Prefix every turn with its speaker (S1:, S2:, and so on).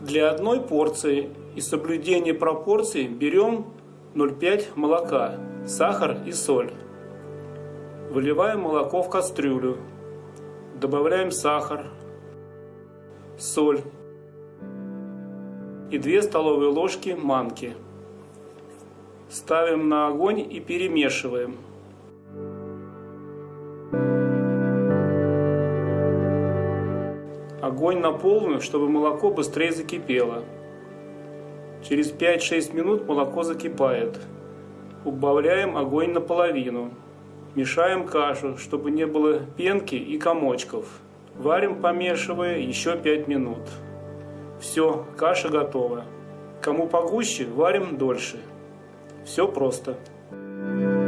S1: Для одной порции и соблюдения пропорций берем 0,5 молока, сахар и соль. Выливаем молоко в кастрюлю. Добавляем сахар, соль и 2 столовые ложки манки. Ставим на огонь и перемешиваем. Огонь на полную, чтобы молоко быстрее закипело. Через 5-6 минут молоко закипает. Убавляем огонь наполовину. Мешаем кашу, чтобы не было пенки и комочков. Варим, помешивая, еще 5 минут. Все, каша готова. Кому погуще, варим дольше. Все просто. Thank you.